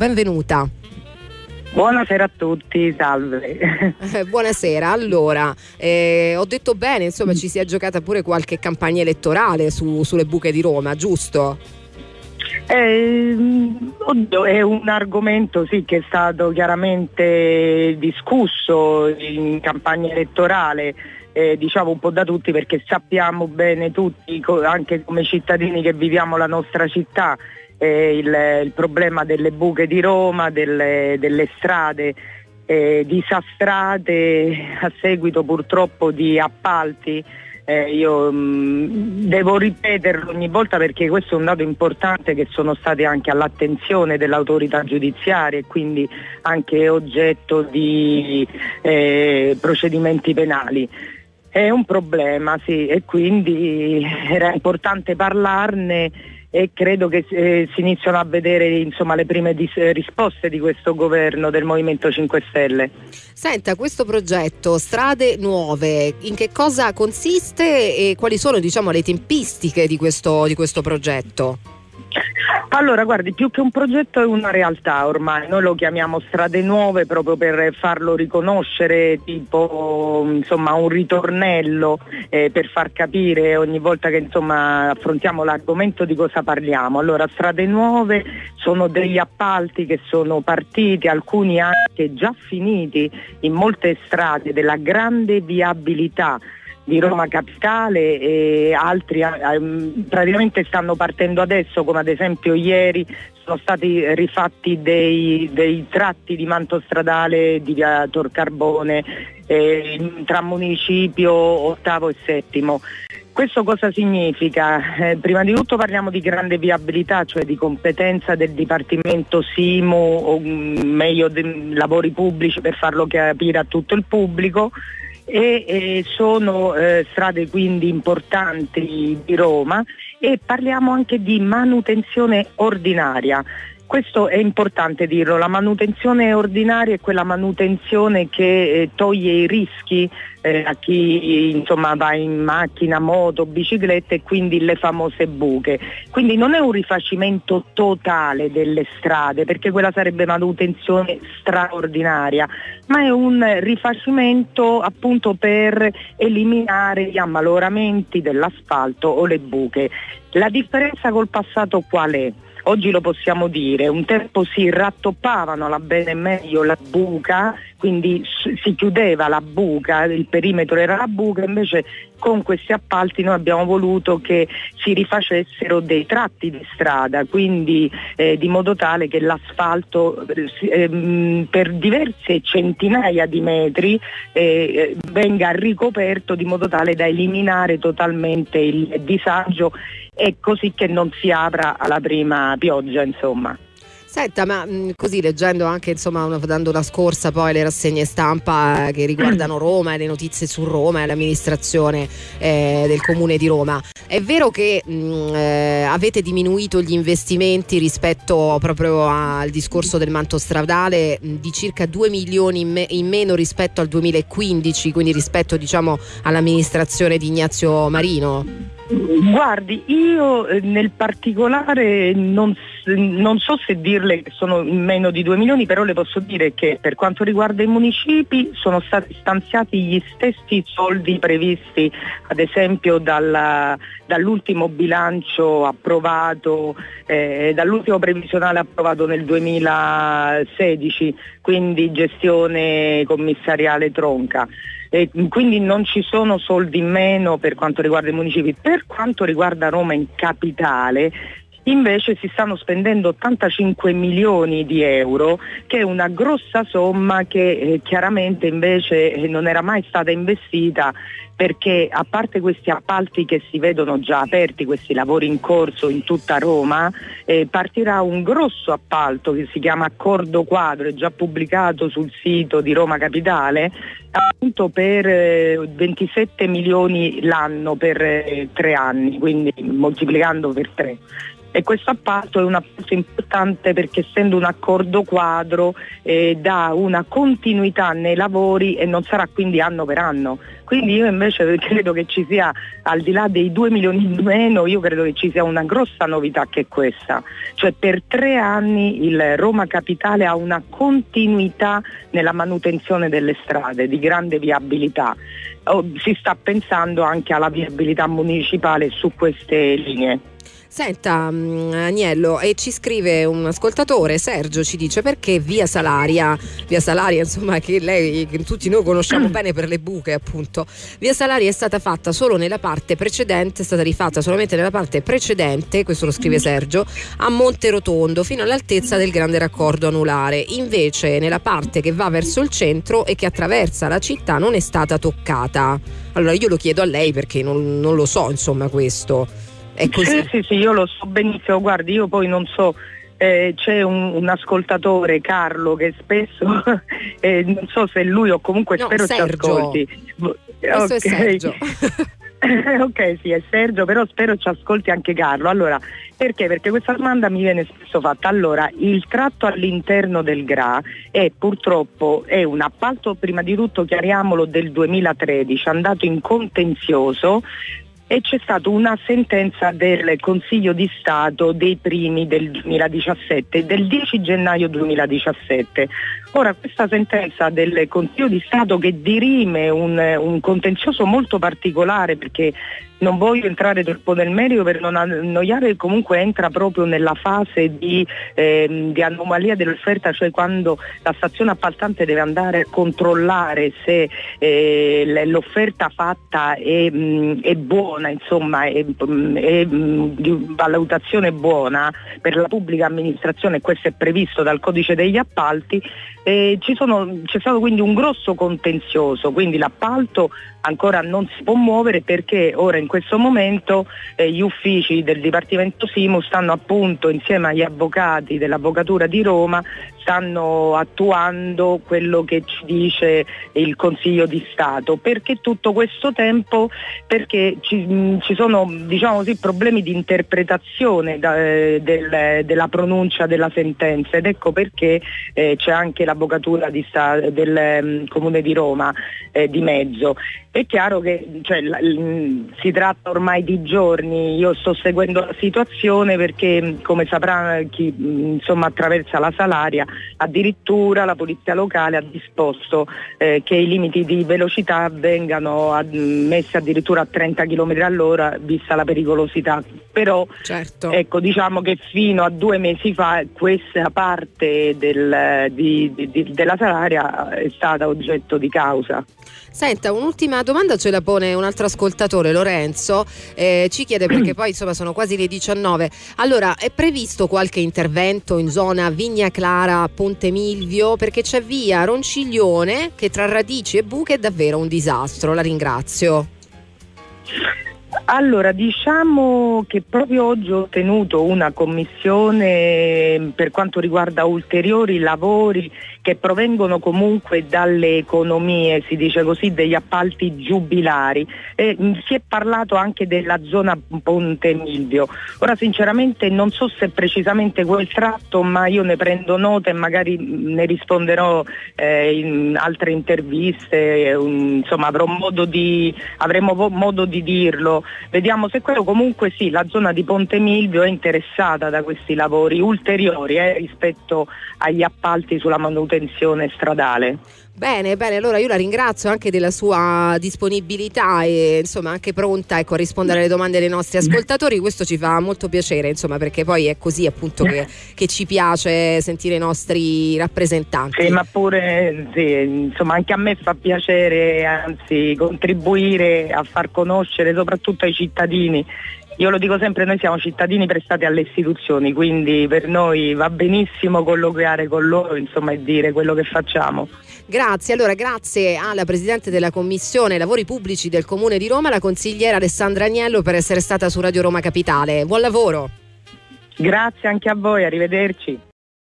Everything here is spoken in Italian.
benvenuta. Buonasera a tutti, salve. Eh, buonasera, allora, eh, ho detto bene, insomma ci si è giocata pure qualche campagna elettorale su, sulle buche di Roma, giusto? Eh, oddio, è un argomento sì, che è stato chiaramente discusso in campagna elettorale. Eh, diciamo un po' da tutti perché sappiamo bene tutti, anche come cittadini che viviamo la nostra città, eh, il, il, problema delle buche di Roma, delle, delle strade eh, disastrate a seguito purtroppo di appalti. Eh, io mh, mm, devo ripeterlo ogni volta perché questo è un dato importante che sono stati anche all'attenzione dell'autorità giudiziaria e quindi anche oggetto di eh, procedimenti penali. È un problema, sì, e quindi era importante parlarne e credo che eh, si iniziano a vedere insomma, le prime dis- risposte di questo governo del Movimento 5 Stelle. Senta, questo progetto Strade Nuove, in che cosa consiste e quali sono diciamo, le tempistiche di questo, di questo progetto? Allora, guardi, più che un progetto è una realtà ormai, noi lo chiamiamo strade nuove proprio per farlo riconoscere, tipo insomma, un ritornello eh, per far capire ogni volta che insomma, affrontiamo l'argomento di cosa parliamo. Allora, strade nuove sono degli appalti che sono partiti, alcuni anche già finiti in molte strade della grande viabilità di Roma Capitale e altri eh, praticamente stanno partendo adesso come ad esempio ieri sono stati rifatti dei, dei tratti di manto stradale di via Torcarbone eh, tra municipio ottavo e settimo. Questo cosa significa? Eh, prima di tutto parliamo di grande viabilità, cioè di competenza del Dipartimento SIMU o mm, meglio de, lavori pubblici per farlo capire a tutto il pubblico e eh, sono eh, strade quindi importanti di Roma e parliamo anche di manutenzione ordinaria. Questo è importante dirlo, la manutenzione ordinaria è quella manutenzione che eh, toglie i rischi eh, a chi insomma, va in macchina, moto, bicicletta e quindi le famose buche. Quindi non è un rifacimento totale delle strade perché quella sarebbe manutenzione straordinaria, ma è un rifacimento appunto per eliminare gli ammaloramenti dell'asfalto o le buche. La differenza col passato qual è? Oggi lo possiamo dire, un tempo si rattoppavano la bene e meglio la buca, quindi si chiudeva la buca, il perimetro era la buca, invece con questi appalti noi abbiamo voluto che si rifacessero dei tratti di strada, quindi eh, di modo tale che l'asfalto eh, per diverse centinaia di metri eh, venga ricoperto di modo tale da eliminare totalmente il disagio e così che non si apra alla prima pioggia insomma. Senta, ma mh, mm, così leggendo anche, insomma, una, dando una scorsa poi le rassegne stampa eh, che riguardano Roma e le notizie su Roma e l'amministrazione eh, del comune di Roma, è vero che mh, mm, eh, avete diminuito gli investimenti rispetto proprio al discorso del manto stradale mh, di circa 2 milioni in, me- in, meno rispetto al 2015, quindi rispetto diciamo all'amministrazione di Ignazio Marino? Guardi, io eh, nel particolare non, non, so se dirle che sono meno di 2 milioni, però le posso dire che per quanto riguarda i municipi sono stati stanziati gli stessi soldi previsti ad esempio dalla, dall'ultimo bilancio approvato, eh, dall'ultimo previsionale approvato nel 2016, quindi gestione commissariale tronca e quindi non ci sono soldi in meno per quanto riguarda i municipi. Per quanto riguarda Roma in capitale, invece si stanno spendendo 85 milioni di euro, che è una grossa somma che eh, chiaramente invece eh, non era mai stata investita perché a parte questi appalti che si vedono già aperti, questi lavori in corso in tutta Roma, eh, partirà un grosso appalto che si chiama Accordo Quadro, è già pubblicato sul sito di Roma Capitale, appunto per eh, 27 milioni l'anno per eh, tre anni, quindi moltiplicando per tre e questo appalto è un appalto importante perché essendo un accordo quadro eh, dà una continuità nei lavori e non sarà quindi anno per anno. Quindi io invece credo che ci sia, al di là dei 2 milioni in meno, io credo che ci sia una grossa novità che è questa. Cioè per tre anni il Roma Capitale ha una continuità nella manutenzione delle strade di grande viabilità. Oh, si sta pensando anche alla viabilità municipale su queste linee. Senta mm, Agnello, e ci scrive un ascoltatore, Sergio, ci dice perché via Salaria, via Salaria insomma che lei, che tutti noi conosciamo bene per le buche appunto, via Salaria è stata fatta solo nella parte precedente, è stata rifatta solamente nella parte precedente, questo lo scrive Sergio, a Monte Rotondo fino all'altezza del grande raccordo anulare, invece nella parte che va verso il centro e che attraversa la città non è stata toccata. Allora io lo chiedo a lei perché non, non lo so insomma questo. È così. Sì, sì, sì, io lo so benissimo, guardi, io poi non so, eh, c'è un, un, ascoltatore, Carlo, che spesso, eh, non so se lui o comunque no, spero Sergio. ci ascolti. Questo okay. è Sergio. ok, sì, è Sergio, però spero ci ascolti anche Carlo. Allora, perché? Perché questa domanda mi viene spesso fatta. Allora, il tratto all'interno del GRA è purtroppo è un appalto, prima di tutto chiariamolo, del 2013, andato in contenzioso e c'è stata una sentenza del Consiglio di Stato dei primi del 2017, del 10 gennaio 2017. Ora questa sentenza del Consiglio di Stato che dirime un, un contenzioso molto particolare perché non voglio entrare troppo nel merito per non annoiare, comunque entra proprio nella fase di, eh, di, anomalia dell'offerta, cioè quando la stazione appaltante deve andare a controllare se eh, l'offerta fatta è, mh, è buona, insomma, è, è mh, di valutazione buona per la pubblica amministrazione, questo è previsto dal codice degli appalti, eh, sono, c'è stato quindi un grosso contenzioso, quindi l'appalto ancora non si può muovere perché ora in questo momento eh, gli uffici del Dipartimento Simu stanno appunto insieme agli avvocati dell'Avvocatura di Roma stanno attuando quello che ci dice il Consiglio di Stato. Perché tutto questo tempo? Perché ci, ci sono diciamo così, problemi di interpretazione da, eh, del, della pronuncia della sentenza ed ecco perché eh, c'è anche l'Avvocatura Stato, del um, Comune di Roma eh, di mezzo. È chiaro che cioè, l- si tratta ormai di giorni, io sto seguendo la situazione perché come saprà chi insomma, attraversa la Salaria, addirittura la Polizia Locale ha disposto eh, che i limiti di velocità vengano ad- messi addirittura a 30 km all'ora vista la pericolosità. Però certo. ecco, diciamo che fino a due mesi fa questa parte del, di, di, della Salaria è stata oggetto di causa. Senta, un'ultima domanda ce la pone un altro ascoltatore, Lorenzo, eh, ci chiede perché poi insomma sono quasi le 19. Allora, è previsto qualche intervento in zona Vigna Clara, Ponte Milvio? Perché c'è via Ronciglione che tra radici e buche è davvero un disastro. La ringrazio. Allora, diciamo che proprio oggi ho tenuto una commissione per quanto riguarda ulteriori lavori che provengono comunque dalle economie, si dice così, degli appalti giubilari. Eh, si è parlato anche della zona Ponte Milvio. Ora sinceramente non so se precisamente quel tratto, ma io ne prendo nota e magari ne risponderò eh, in altre interviste, eh, insomma avrò modo di, avremo modo di dirlo. Vediamo se quello comunque sì, la zona di Ponte Milvio è interessata da questi lavori ulteriori eh, rispetto agli appalti sulla manutenzione stradale. Bene, bene, allora io la ringrazio anche della sua disponibilità e insomma anche pronta ecco, a rispondere alle domande dei nostri ascoltatori, questo ci fa molto piacere insomma perché poi è così appunto che, che ci piace sentire i nostri rappresentanti. Sì, ma pure sì, insomma anche a me fa piacere anzi contribuire a far conoscere soprattutto ai cittadini io lo dico sempre, noi siamo cittadini prestati alle istituzioni, quindi per noi va benissimo colloquiare con loro insomma, e dire quello che facciamo. Grazie, allora grazie alla Presidente della Commissione Lavori Pubblici del Comune di Roma, la consigliera Alessandra Agnello per essere stata su Radio Roma Capitale. Buon lavoro. Grazie anche a voi, arrivederci.